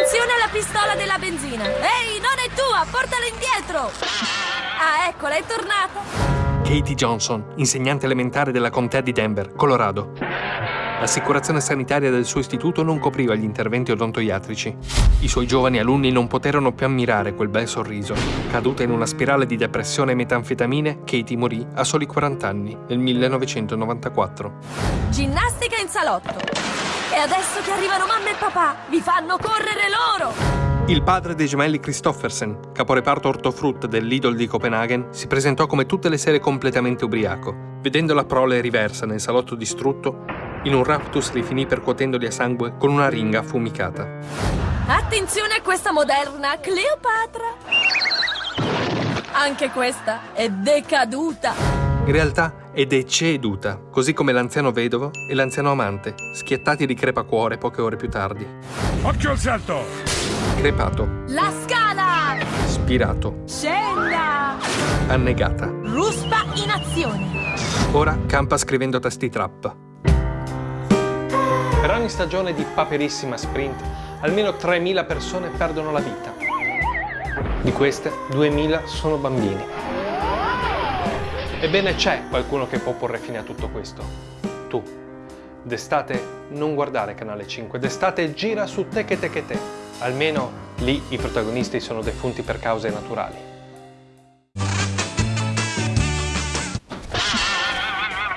Attenzione alla pistola della benzina! Ehi, non è tua! Portala indietro! Ah, eccola, è tornata! Katie Johnson, insegnante elementare della contea di Denver, Colorado. L'assicurazione sanitaria del suo istituto non copriva gli interventi odontoiatrici. I suoi giovani alunni non poterono più ammirare quel bel sorriso. Caduta in una spirale di depressione e metanfetamine, Katie morì a soli 40 anni, nel 1994. Ginnastica in salotto! E adesso che arrivano mamma e papà, vi fanno correre loro! Il padre dei gemelli Christoffersen, caporeparto ortofrutta del Lidl di Copenaghen, si presentò come tutte le sere completamente ubriaco. Vedendo la prole riversa nel salotto distrutto, in un raptus li finì percuotendoli a sangue con una ringa affumicata. Attenzione a questa moderna Cleopatra! Anche questa è decaduta! In realtà è deceduta, così come l'anziano vedovo e l'anziano amante, schiattati di crepacuore poche ore più tardi. Occhio al salto! Crepato. La scala! Spirato. Scenda! Annegata. Ruspa in azione! Ora campa scrivendo testi trap. Per ogni stagione di Paperissima Sprint, almeno 3.000 persone perdono la vita. Di queste, 2.000 sono bambini. Ebbene c'è qualcuno che può porre fine a tutto questo. Tu. D'estate non guardare Canale 5, d'estate gira su Teche Teche Te. Almeno lì i protagonisti sono defunti per cause naturali.